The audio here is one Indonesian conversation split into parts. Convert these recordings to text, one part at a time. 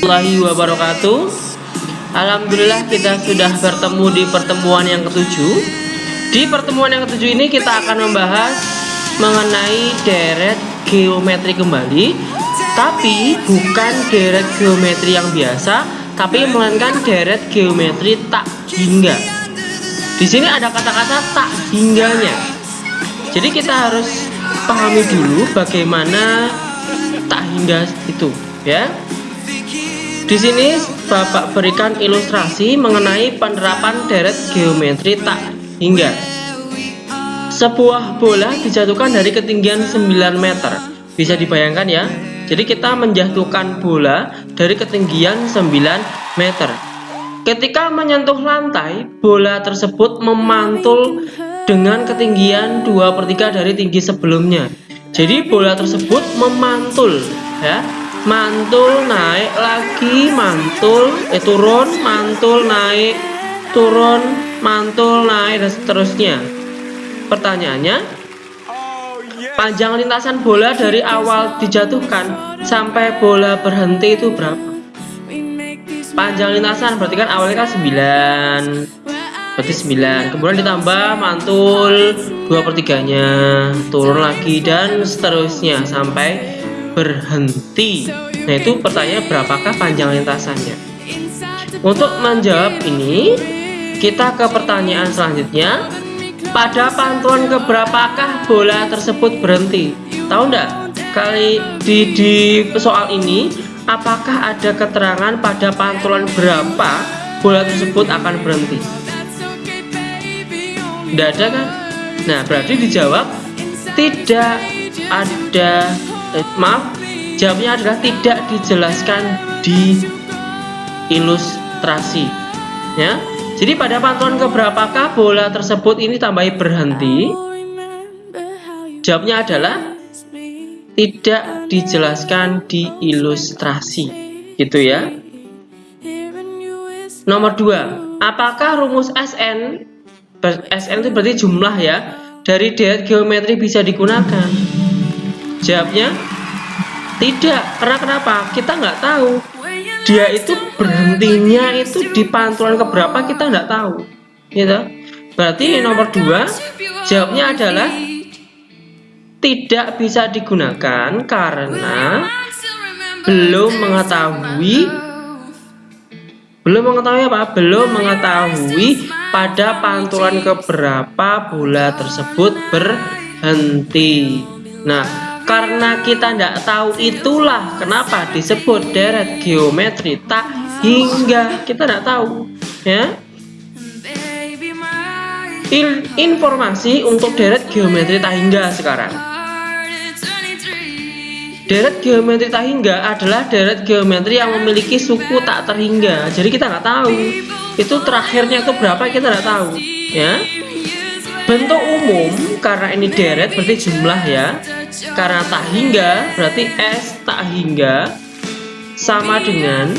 warahmatullahi wabarakatuh. Alhamdulillah kita sudah bertemu di pertemuan yang ketujuh. Di pertemuan yang ketujuh ini kita akan membahas mengenai deret geometri kembali Tapi bukan deret geometri yang biasa Tapi melainkan deret geometri tak hingga. Di sini ada kata-kata tak hingganya. Jadi kita harus pahami dulu bagaimana tak hingga itu ya di sini Bapak berikan ilustrasi mengenai penerapan deret geometri tak hingga. Sebuah bola dijatuhkan dari ketinggian 9 meter. Bisa dibayangkan ya. Jadi kita menjatuhkan bola dari ketinggian 9 meter. Ketika menyentuh lantai, bola tersebut memantul dengan ketinggian 2 per 3 dari tinggi sebelumnya. Jadi bola tersebut memantul ya mantul naik lagi mantul eh turun mantul naik turun mantul naik dan seterusnya. Pertanyaannya panjang lintasan bola dari awal dijatuhkan sampai bola berhenti itu berapa? Panjang lintasan berarti kan awalnya kan 9 berarti 9 kemudian ditambah mantul 2 per 3 nya turun lagi dan seterusnya sampai berhenti. Nah itu pertanyaan berapakah panjang lintasannya? Untuk menjawab ini Kita ke pertanyaan selanjutnya. Pada pantulan keberapakah bola tersebut berhenti? Tahu enggak? Kali di, di soal ini Apakah ada keterangan pada pantulan berapa bola tersebut akan berhenti? Tidak ada kan? Nah berarti dijawab Tidak ada eh, maaf jawabnya adalah tidak dijelaskan di ilustrasi ya. Jadi pada pantulan keberapakah bola tersebut ini tambahi berhenti? Jawabnya adalah tidak dijelaskan di ilustrasi gitu ya. Nomor dua apakah rumus SN SN itu berarti jumlah ya dari deret geometri bisa digunakan Jawabnya tidak. Karena kenapa? Kita nggak tahu. Dia itu berhentinya itu di pantulan keberapa kita nggak tahu. Gitu. Berarti nomor dua jawabnya adalah tidak bisa digunakan karena belum mengetahui belum mengetahui apa? Belum mengetahui pada pantulan keberapa bola tersebut berhenti. Nah, karena kita tidak tahu itulah kenapa disebut deret geometri. Tak hingga kita tidak tahu ya. In, informasi untuk deret geometri tak hingga sekarang. Deret geometri tak hingga adalah deret geometri yang memiliki suku tak terhingga. Jadi kita nggak tahu itu terakhirnya itu berapa kita nggak tahu ya. Bentuk umum karena ini deret berarti jumlah ya karena tak hingga berarti S tak hingga sama dengan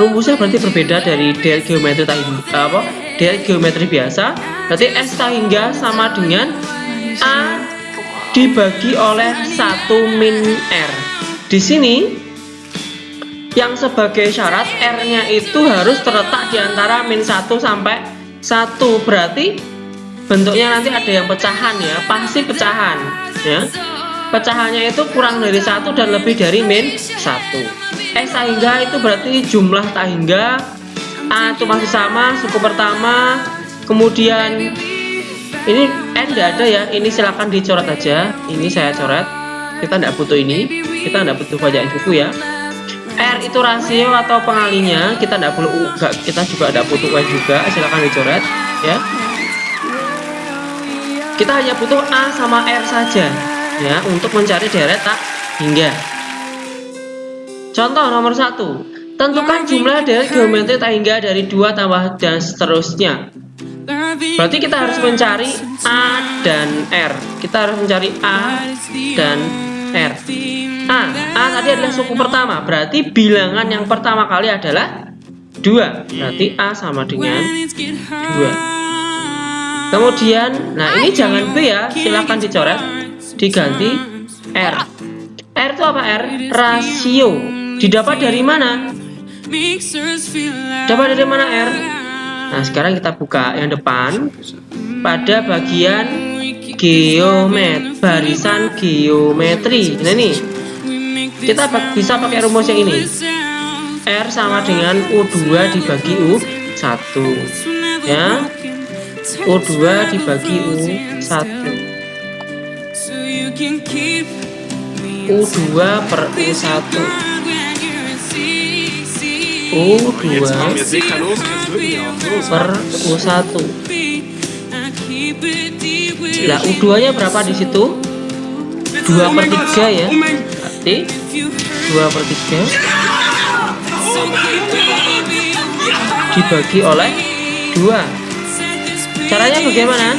rumusnya berarti berbeda dari deret geometri tak hingga apa deret geometri biasa. Berarti S tak hingga sama dengan A dibagi oleh 1 min R. Di sini yang sebagai syarat R-nya itu harus terletak di antara min 1 sampai 1 berarti bentuknya nanti ada yang pecahan ya pasti pecahan ya. Pecahannya itu kurang dari satu dan lebih dari min satu. Eh sehingga itu berarti jumlah tak hingga A itu masih sama suku pertama kemudian ini N tidak ada ya ini silahkan dicoret aja. Ini saya coret. Kita tidak butuh ini kita tidak butuh bacaan buku ya. R itu rasio atau pengalinya kita tidak perlu kita juga tidak butuh U juga silahkan dicoret ya kita hanya butuh A sama R saja ya untuk mencari deret tak hingga. Contoh nomor satu. Tentukan jumlah deret geometri tak hingga dari dua tambah dan seterusnya. Berarti kita harus mencari A dan R. Kita harus mencari A dan R. A, A tadi adalah suku pertama. Berarti bilangan yang pertama kali adalah dua. Berarti A sama dengan dua kemudian nah ini jangan B ya silahkan dicoret diganti R R itu apa R? rasio didapat dari mana? Dapat dari mana R? Nah, sekarang kita buka yang depan pada bagian geomet barisan geometri. Nah, ini kita bisa pakai rumus yang ini. R sama dengan U2 dibagi U1. Ya. U2 dibagi U1. U2 per U1 U2 per U1 Nah U2 nya berapa di situ? 2 per 3 ya? Berarti 2 per 3 dibagi oleh 2 caranya bagaimana?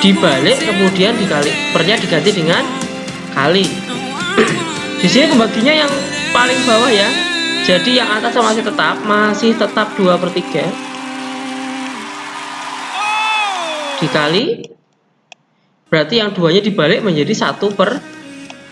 Dibalik kemudian dikali pernya diganti dengan kali. Di sini pembaginya yang paling bawah ya. Jadi yang atas masih tetap masih tetap 2 per 3 dikali berarti yang duanya dibalik menjadi 1 per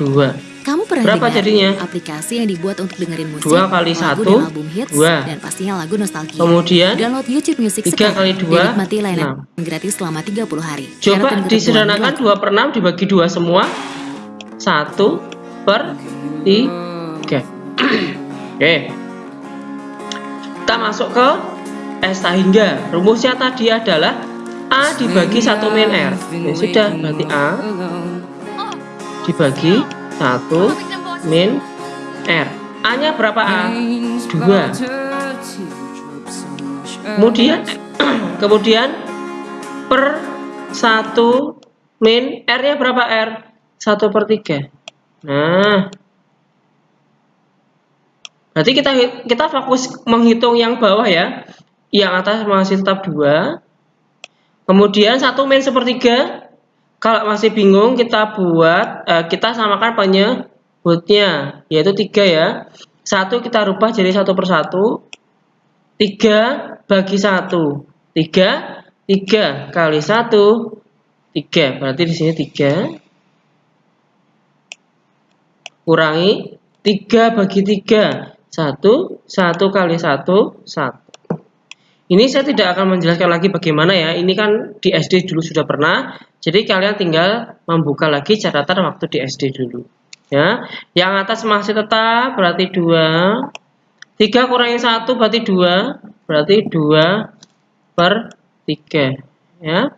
2 kamu pernah berapa jadinya aplikasi yang dibuat untuk dengerin musik 2 kali 1 2 dan pastinya lagu nostalgia kemudian download YouTube Music 3 kali 2 nikmati layanan gratis selama 30 hari coba disederhanakan 2 per 6 dibagi 2 semua 1 per 3 Oke. Oke. Kita masuk ke S hingga. Rumusnya tadi adalah A dibagi 1 min R. Ya sudah, berarti A dibagi 1 min R. A-nya berapa A? 2. Kemudian kemudian per 1 min R-nya berapa R? 1 per 3. Nah, Berarti kita kita fokus menghitung yang bawah ya. Yang atas masih tetap dua. Kemudian satu min sepertiga. Kalau masih bingung kita buat eh, kita samakan penyebutnya yaitu tiga ya. Satu kita rubah jadi satu per satu. Tiga bagi satu. Tiga tiga kali satu tiga berarti di sini tiga kurangi tiga bagi tiga satu, satu kali satu, satu. Ini saya tidak akan menjelaskan lagi bagaimana ya. Ini kan di SD dulu sudah pernah. Jadi kalian tinggal membuka lagi catatan waktu di SD dulu. Ya, yang atas masih tetap berarti dua. Tiga kurangi satu berarti dua. Berarti dua per tiga. Ya,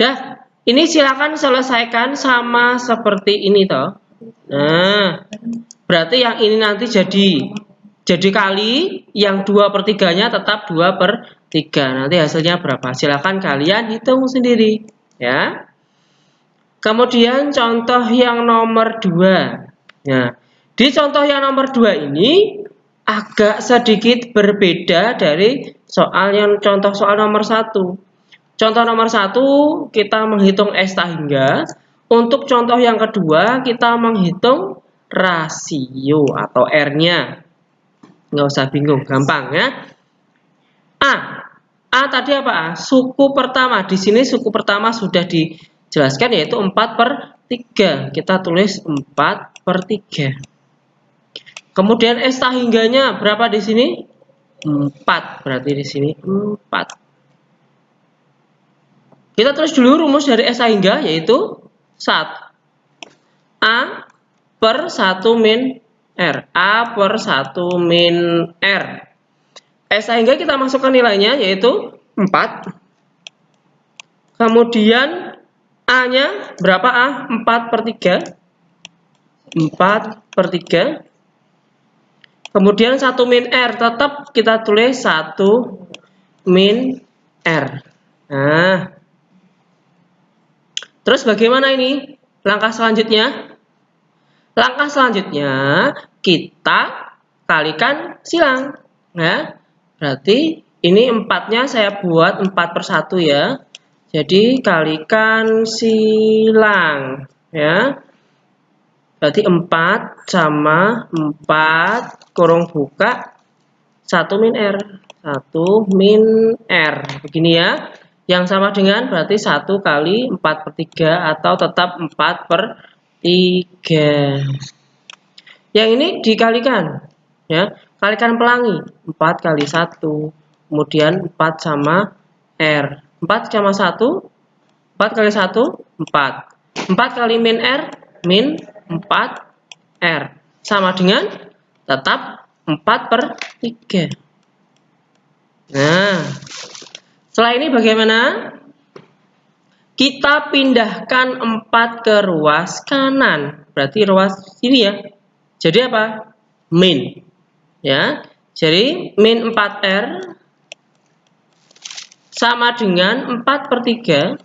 dah. Ini silakan selesaikan sama seperti ini toh. Nah, berarti yang ini nanti jadi jadi kali yang 2 per 3 nya tetap 2 per 3. Nanti hasilnya berapa? Silahkan kalian hitung sendiri. ya. Kemudian contoh yang nomor 2. Ya. Di contoh yang nomor 2 ini agak sedikit berbeda dari soal yang contoh soal nomor 1. Contoh nomor 1 kita menghitung S hingga. Untuk contoh yang kedua kita menghitung rasio atau R-nya nggak usah bingung gampang ya A A tadi apa? A? Suku pertama. Di sini suku pertama sudah dijelaskan yaitu 4 per 3 kita tulis 4 per 3 kemudian S hingganya berapa di sini? 4 berarti di sini 4 kita tulis dulu rumus dari S hingga yaitu 1 A per 1 min R. A per 1 min R. S sehingga kita masukkan nilainya yaitu 4. Kemudian A-nya berapa A? 4 per 3. 4 per 3. Kemudian 1 min R tetap kita tulis 1 min R. Nah. Terus bagaimana ini? Langkah selanjutnya? Langkah selanjutnya kita kalikan silang. Ya. Berarti ini empatnya saya buat 4 per 1 ya. Jadi kalikan silang. Ya. Berarti 4 sama 4 kurung buka 1 min R. 1 min R. Begini ya. Yang sama dengan berarti 1 kali 4 per 3 atau tetap 4 per 3. Yang ini dikalikan. ya kalikan pelangi 4 kali 1 kemudian 4 sama R. 4 sama 1 4 kali 1 4 4 kali min R min 4 R. Sama dengan tetap 4 per 3 nah setelah ini bagaimana? Kita pindahkan 4 ke ruas kanan. Berarti ruas sini ya. Jadi apa? Min ya. Jadi min 4R sama dengan 4 per 3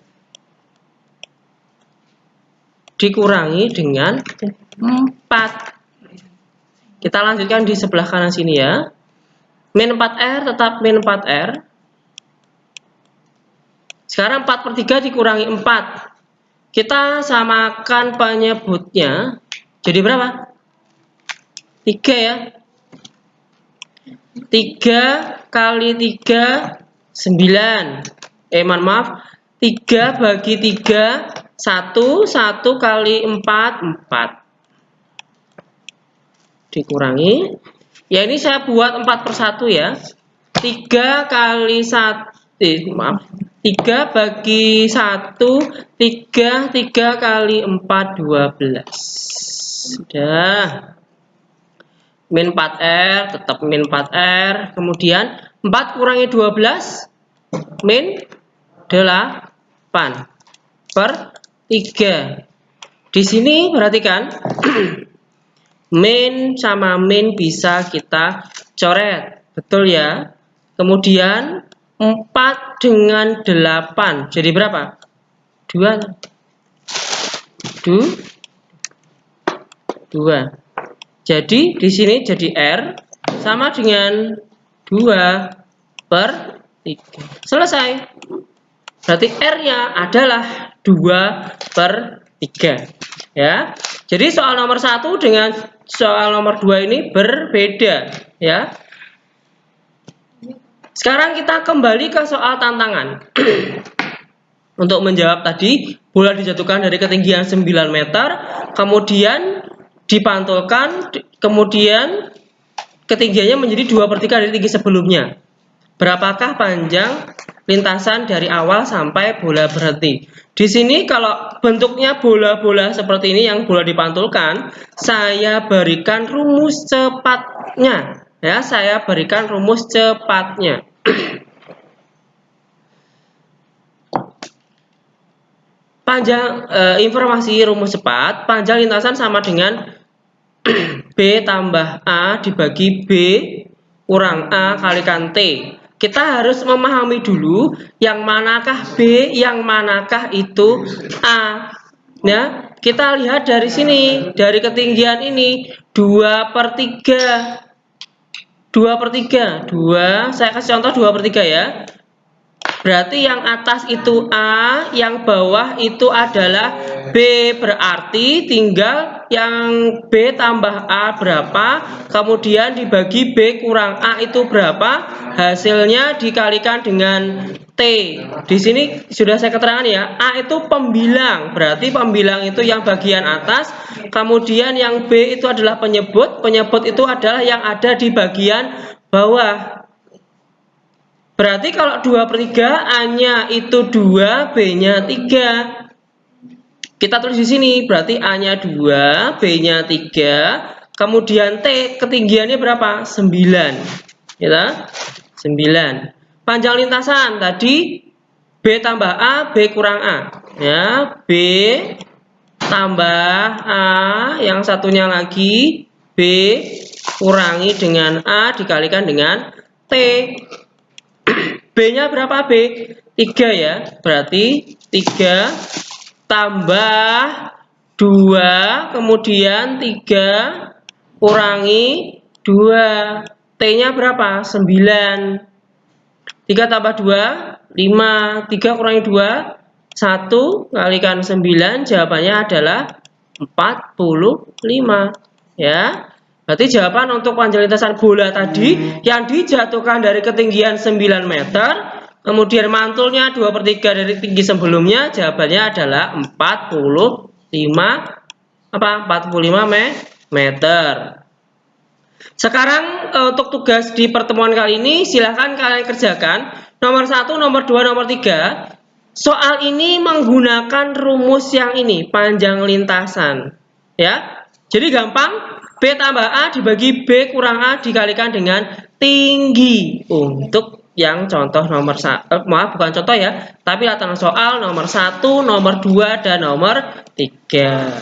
dikurangi dengan 4 kita lanjutkan di sebelah kanan sini ya. Min 4R tetap min 4R sekarang 4 per 3 dikurangi 4 kita samakan penyebutnya. Jadi berapa? 3 ya 3 kali 3 9 eh mohon maaf. 3 bagi 3 1 1 kali 4 4 dikurangi. Ya ini saya buat 4 per 1 ya. 3 kali 1 eh, maaf. 3 bagi 1 3 3 kali 4 12 sudah min 4R tetap min 4R kemudian 4 kurangi 12 min 8 per 3 di sini perhatikan min sama min bisa kita coret. Betul ya? Kemudian 4 dengan 8 jadi berapa? 2 2 2 jadi di sini jadi R sama dengan 2 per 3. Selesai. Berarti R-nya adalah 2 per 3. Ya. Jadi soal nomor 1 dengan soal nomor 2 ini berbeda, ya. Sekarang kita kembali ke soal tantangan. Untuk menjawab tadi, bola dijatuhkan dari ketinggian 9 meter, kemudian dipantulkan kemudian ketinggiannya menjadi 2 per 3 dari tinggi sebelumnya. Berapakah panjang lintasan dari awal sampai bola berhenti? Di sini kalau bentuknya bola-bola seperti ini yang bola dipantulkan saya berikan rumus cepatnya. Ya saya berikan rumus cepatnya Panjang e, informasi rumus cepat, panjang lintasan sama dengan B tambah A dibagi B kurang A kalikan T. Kita harus memahami dulu yang manakah B, yang manakah itu A. Ya, kita lihat dari sini, dari ketinggian ini 2 per 3. 2 per 3, 2, saya kasih contoh 2 per 3 ya. Berarti yang atas itu A, yang bawah itu adalah B. Berarti tinggal yang B tambah A berapa, kemudian dibagi B kurang A itu berapa, hasilnya dikalikan dengan T. Di sini sudah saya keterangan ya, A itu pembilang, berarti pembilang itu yang bagian atas, kemudian yang B itu adalah penyebut, penyebut itu adalah yang ada di bagian bawah. Berarti kalau 2 per 3 A-nya itu 2, B-nya 3. Kita tulis di sini, berarti A-nya 2, B-nya 3. Kemudian T ketinggiannya berapa? 9. Ya, 9. Panjang lintasan tadi B tambah A, B kurang A. Ya, B tambah A, yang satunya lagi B kurangi dengan A dikalikan dengan T. B-nya berapa B? 3 ya. Berarti 3 tambah 2 kemudian 3 kurangi 2. T-nya berapa? 9. 3 tambah 2 5. 3 kurangi 2 1 kalikan 9 jawabannya adalah 45 ya. Berarti jawaban untuk panjang lintasan bola tadi yang dijatuhkan dari ketinggian 9 meter, kemudian mantulnya 2 per 3 dari tinggi sebelumnya, jawabannya adalah 45 apa 45 meter. Sekarang uh, untuk tugas di pertemuan kali ini silahkan kalian kerjakan. Nomor satu, nomor dua, nomor tiga. Soal ini menggunakan rumus yang ini, panjang lintasan. Ya, jadi gampang. B tambah A dibagi B kurang A dikalikan dengan tinggi. Untuk yang contoh nomor eh, maaf bukan contoh ya, tapi latihan soal nomor satu, nomor dua, dan nomor tiga.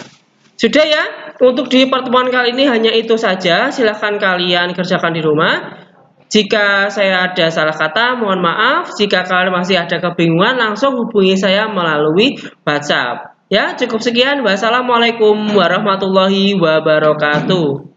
Sudah ya, untuk di pertemuan kali ini hanya itu saja. Silahkan kalian kerjakan di rumah. Jika saya ada salah kata, mohon maaf. Jika kalian masih ada kebingungan, langsung hubungi saya melalui WhatsApp. Ya, cukup sekian. Wassalamualaikum warahmatullahi wabarakatuh.